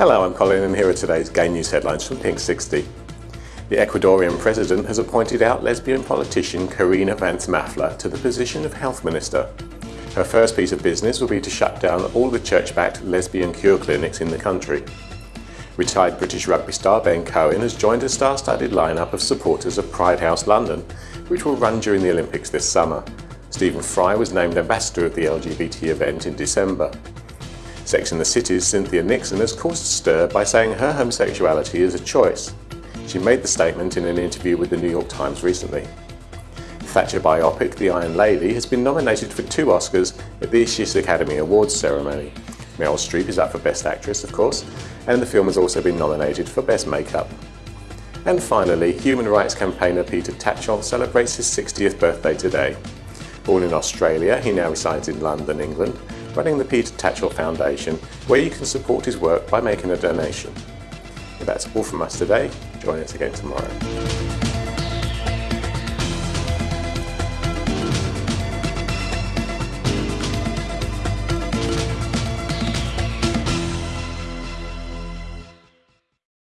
Hello, I'm Colin and here are today's gay news headlines from Pink 60. The Ecuadorian president has appointed out lesbian politician Carina Vance Mafla to the position of health minister. Her first piece of business will be to shut down all the church-backed lesbian cure clinics in the country. Retired British rugby star Ben Cohen has joined a star-studded lineup of supporters of Pride House London, which will run during the Olympics this summer. Stephen Fry was named ambassador of the LGBT event in December. Sex in the City's Cynthia Nixon has caused a stir by saying her homosexuality is a choice. She made the statement in an interview with the New York Times recently. Thatcher biopic The Iron Lady has been nominated for two Oscars at the Issues Academy Awards ceremony. Meryl Streep is up for Best Actress, of course, and the film has also been nominated for Best Makeup. And finally, human rights campaigner Peter Tatchell celebrates his 60th birthday today. Born in Australia, he now resides in London, England, running the Peter Tatchell Foundation, where you can support his work by making a donation. That's all from us today. Join us again tomorrow.